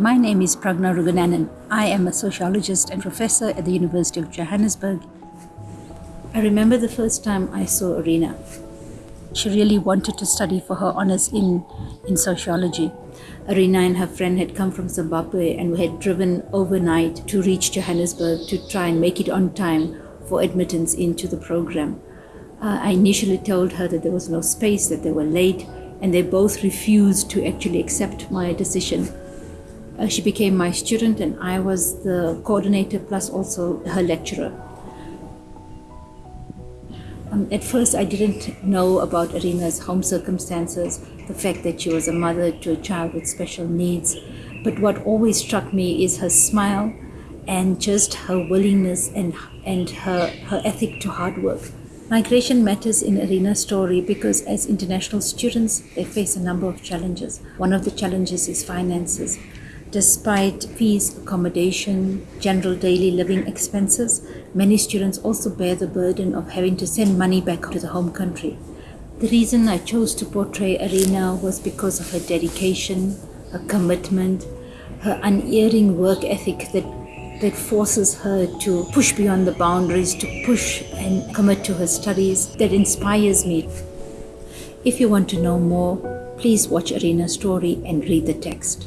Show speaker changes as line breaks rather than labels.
My name is Pragna Rugunanan. I am a sociologist and professor at the University of Johannesburg. I remember the first time I saw Arena. She really wanted to study for her honors in, in sociology. Arena and her friend had come from Zimbabwe and we had driven overnight to reach Johannesburg to try and make it on time for admittance into the program. Uh, I initially told her that there was no space, that they were late, and they both refused to actually accept my decision uh, she became my student and I was the coordinator plus also her lecturer. Um, at first, I didn't know about Arena's home circumstances, the fact that she was a mother to a child with special needs. But what always struck me is her smile and just her willingness and, and her, her ethic to hard work. Migration matters in Arena's story because as international students, they face a number of challenges. One of the challenges is finances. Despite fees, accommodation, general daily living expenses, many students also bear the burden of having to send money back to the home country. The reason I chose to portray Arena was because of her dedication, her commitment, her unerring work ethic that that forces her to push beyond the boundaries, to push and commit to her studies, that inspires me. If you want to know more, please watch Arena's story and read the text.